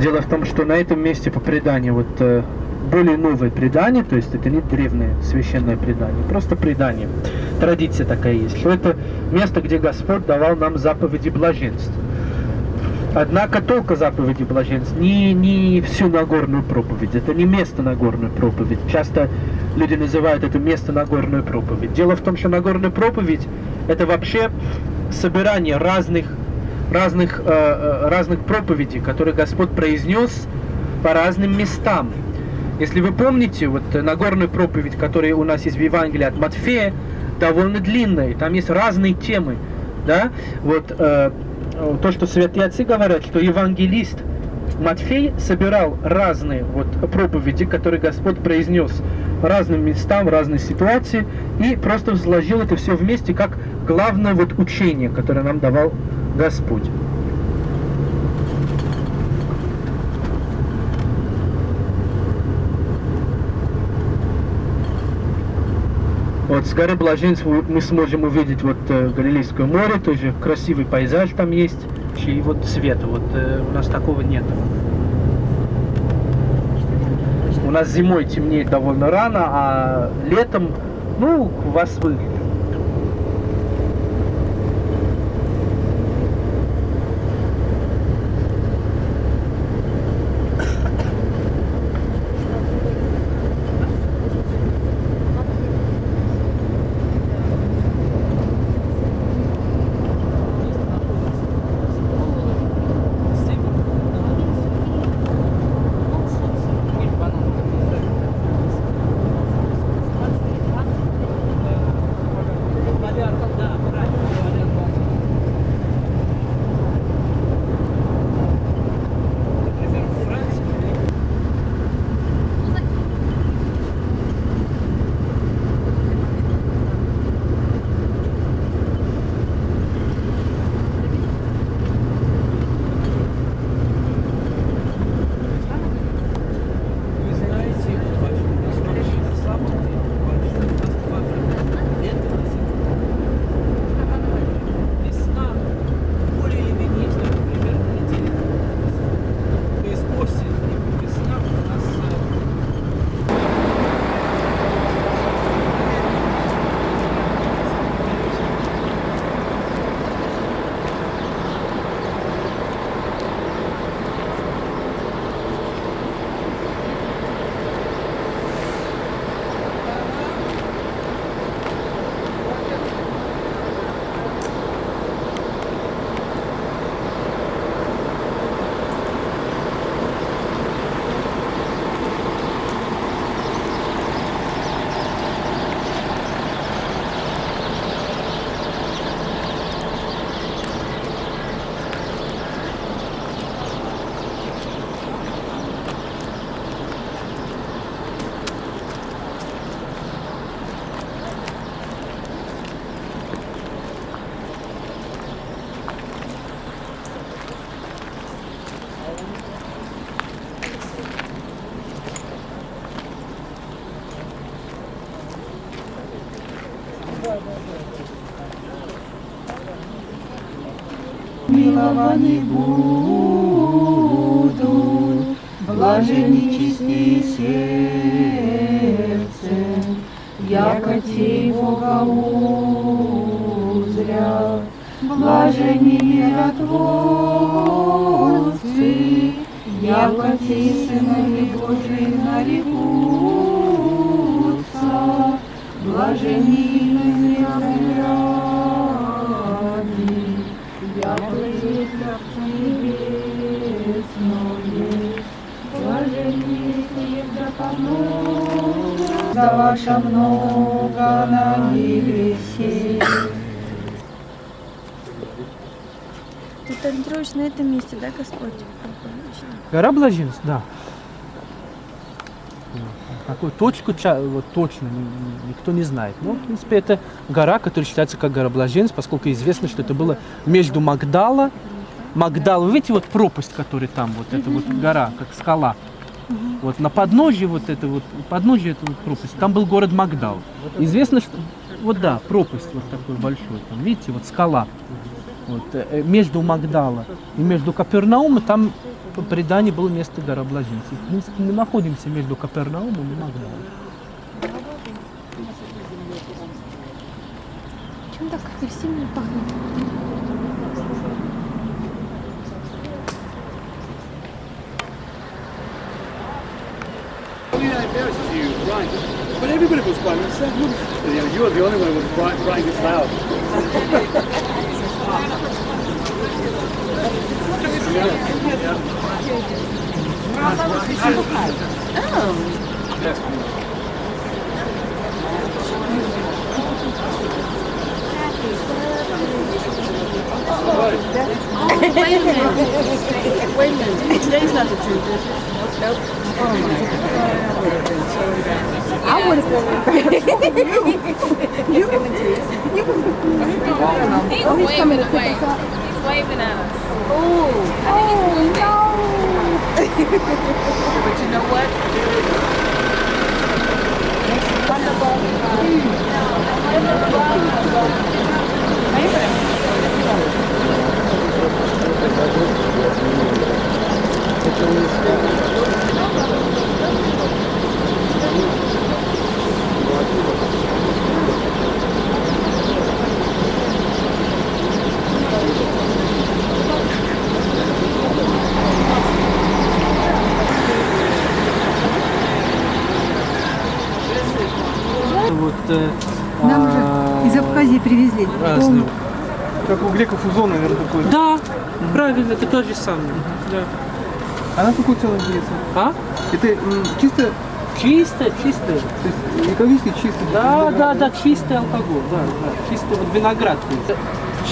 Дело в том, что на этом месте по преданию вот э, более новое предание, то есть это не древнее священное предание, просто предание. Традиция такая есть, что это место, где Господь давал нам заповеди блаженств. Однако только заповеди блаженств, не, не всю Нагорную проповедь. Это не место Нагорную проповедь. Часто люди называют это место Нагорную проповедь. Дело в том, что Нагорная проповедь это вообще собирание разных, разных, э, э, разных проповедей, которые Господь произнес по разным местам. Если вы помните, вот Нагорную проповедь, которая у нас есть в Евангелии от Матфея, довольно длинная, там есть разные темы, да, вот э, то, что святые отцы говорят, что евангелист Матфей собирал разные вот проповеди, которые Господь произнес разным местам, разной ситуации, и просто взложил это все вместе как главное вот учение, которое нам давал Господь. Вот с горы Блаженств мы сможем увидеть вот э, Галилейское море, тоже красивый пейзаж там есть, и вот цвет, вот э, у нас такого нет. У нас зимой темнеет довольно рано, а летом, ну, вас выглядит. Милованы будут, блажени Гора Блаженств, да. Какую точку вот точно ни- ни- никто не знает. Но, в принципе, это гора, которая считается как гора Блаженств, поскольку известно, что это было между Магдала, Магдал, вы видите вот пропасть, которая там, вот эта вот гора, как скала. Вот на подножье вот это вот, подножье этой вот пропасти, там был город Магдал. Известно, что, вот да, пропасть вот такой большой, там, видите, вот скала. Вот, э, между Магдала и между Капернаумом, там по преданию было место гороблаженцев. В принципе, мы находимся между Капернаумом и Магдалом. Чем так пахнет? But everybody was. You the only one who was crying, crying this loud. Wait a minute. Wait a minute. Today's not the truth. Nope. Oh my God. I would have been would. You can He's Oh, he's coming to pick up? waving at us. Ooh. I think oh, it's no. but you know what? It's wonderful. Thank you. Вот, э, Нам а, уже из Абхазии привезли. разные. Полный. Как у греков узон, наверное, такой. Да, правильно, это то же самое. Да. А на какой ценой интересно? А? Это чисто, Чистое, чистое. то есть экологически чисто? Да, да, да, чистый алкоголь, да, да, чистый вот виноград.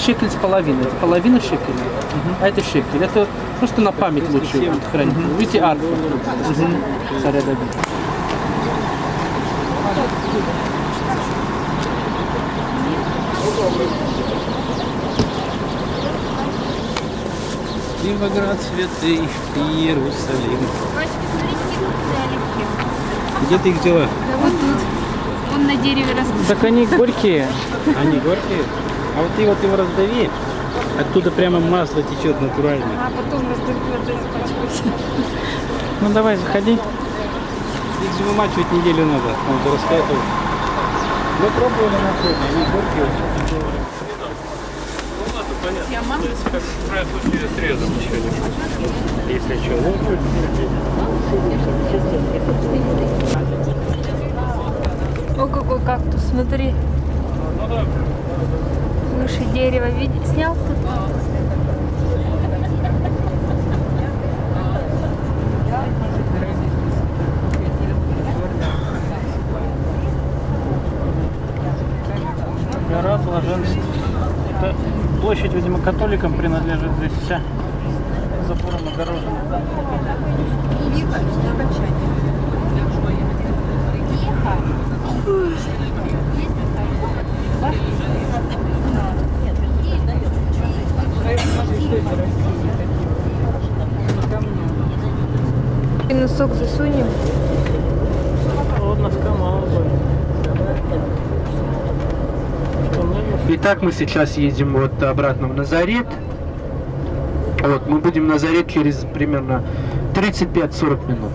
Шекель с половиной, это половина шекеля, а это шекель. Это просто на память лучше вот хранить. Видите, арфа царя Давида. Виноград святый, Иерусалим. Где ты их взяла? Да вот тут. Он на дереве растут. Так они горькие. Они горькие? А вот ты вот его раздави, оттуда прямо масло течет натурально. А потом раздают испачкать. Ну давай, заходи. Их же вымачивать неделю надо, он же раскатывает. Мы пробовали на сегодня, они горькие очень. Я маму В крайнем случае срезом еще Если что, лучше. О, какой кактус, смотри. Выше дерева. Види... Снял тут? Гора блаженств. Это площадь, видимо, католикам принадлежит здесь вся. Забором огорожена. Носок засунем. Вот носка мало будет. Итак, мы сейчас едем вот обратно в Назарет. Вот, мы будем в Назарет через примерно 35-40 минут.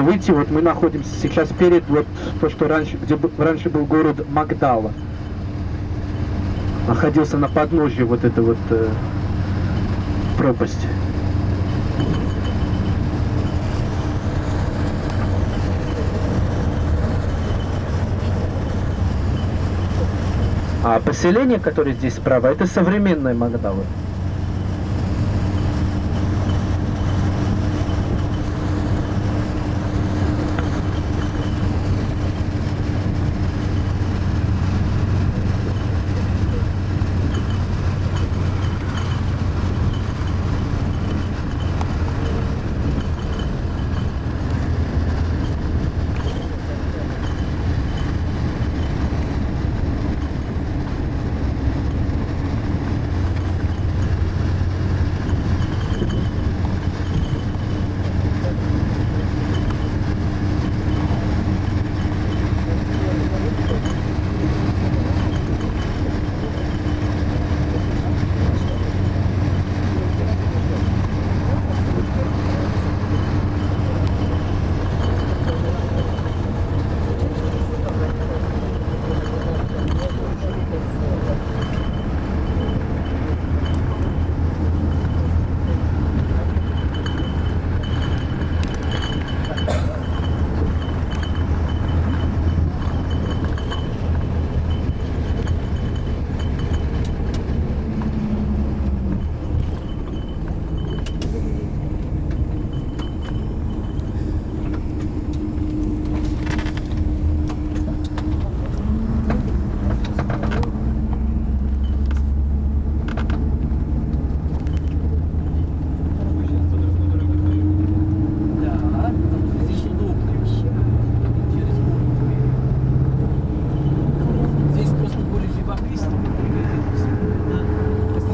если выйти, вот мы находимся сейчас перед вот то, что раньше, где раньше был город Магдала. Находился на подножье вот этой вот э, пропасти. А поселение, которое здесь справа, это современные Магдалы.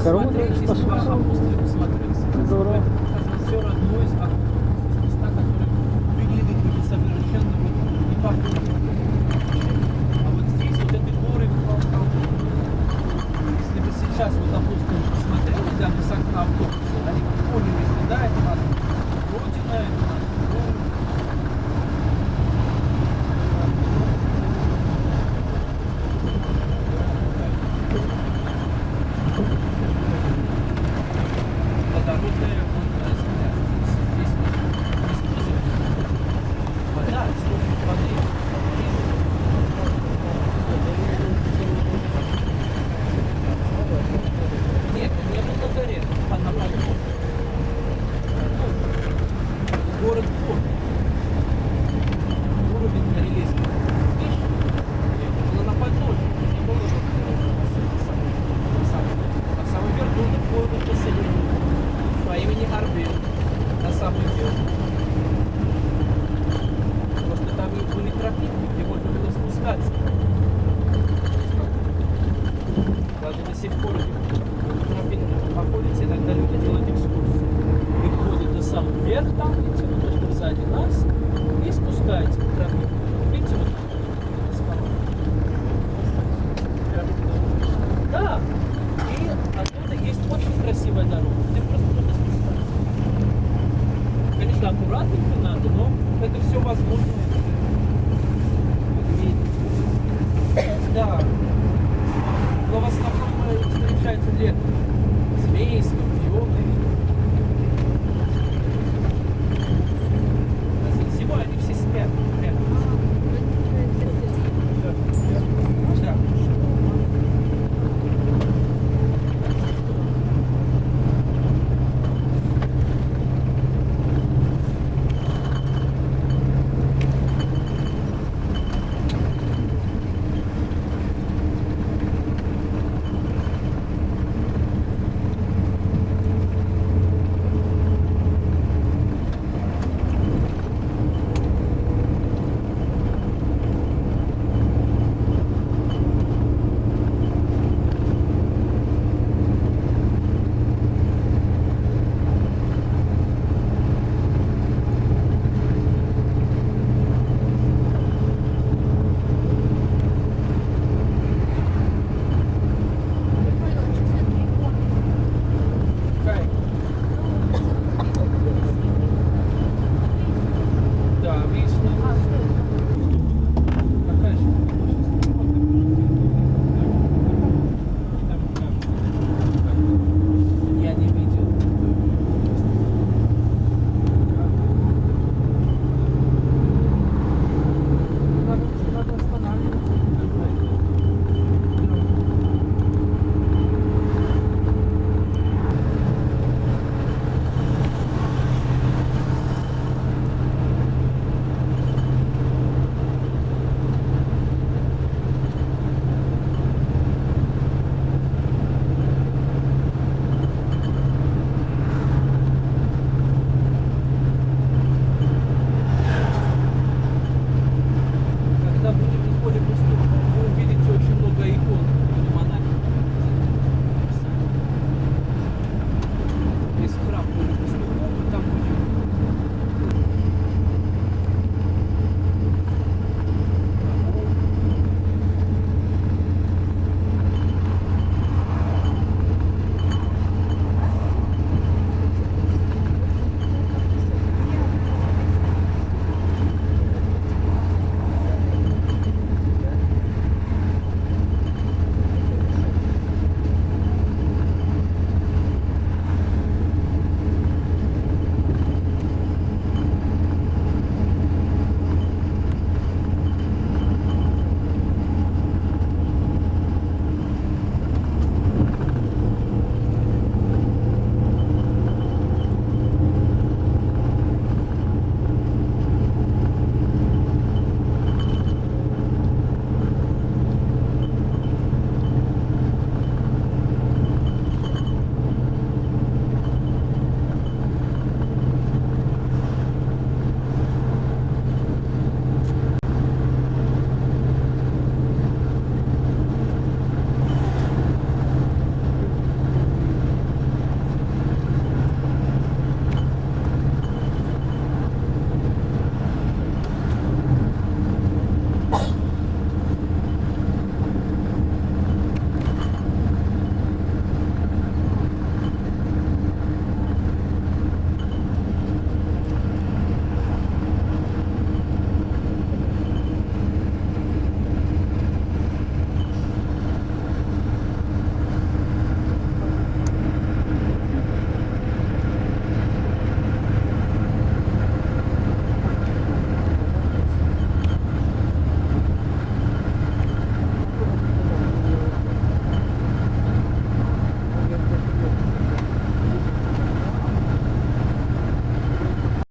корова спасутся. Здорово. Все родное из места, которые выглядят совершенно не похожи. А вот здесь вот этой горы, если бы сейчас вот, допустим, посмотрели, да, с окна автобуса, да,